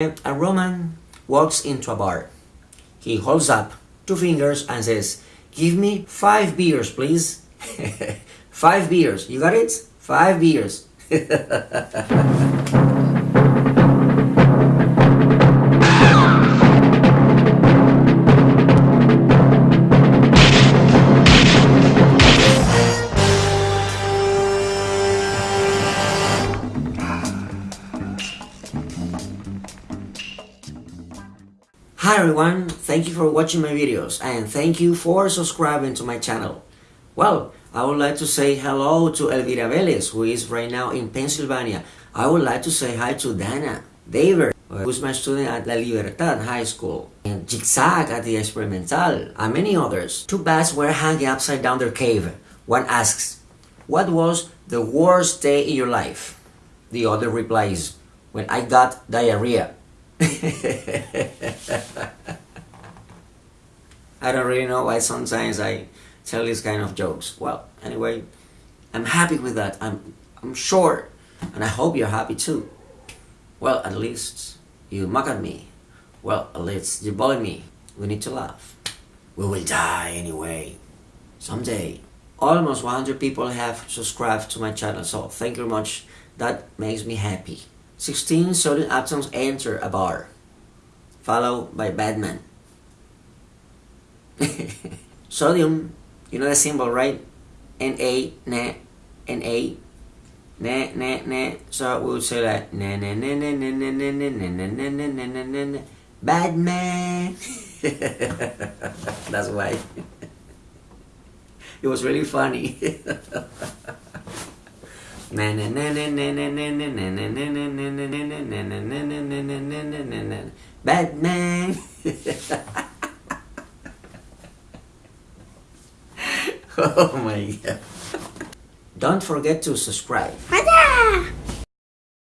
A Roman walks into a bar. He holds up two fingers and says, Give me five beers, please. five beers. You got it? Five beers. Hi everyone, thank you for watching my videos and thank you for subscribing to my channel. Well, I would like to say hello to Elvira Velez, who is right now in Pennsylvania. I would like to say hi to Dana Daver, who is my student at La Libertad High School, and Zigzag at the Experimental, and many others. Two bats were hanging upside down their cave. One asks, what was the worst day in your life? The other replies, when I got diarrhea. I don't really know why sometimes I tell these kind of jokes. Well, anyway, I'm happy with that. I'm, I'm sure, and I hope you're happy too. Well, at least you mock at me. Well, at least you bully me. We need to laugh. We will die anyway. Someday. Almost 100 people have subscribed to my channel, so thank you very much. That makes me happy. 16 sodium atoms enter a bar, followed by Batman. sodium, you know the symbol, right? Na, na, Na, na, na, na. So we would say like na na na na na na na na na na na na na na na na Batman. That's why. It was really funny. Batman. oh my god. Don't forget to subscribe.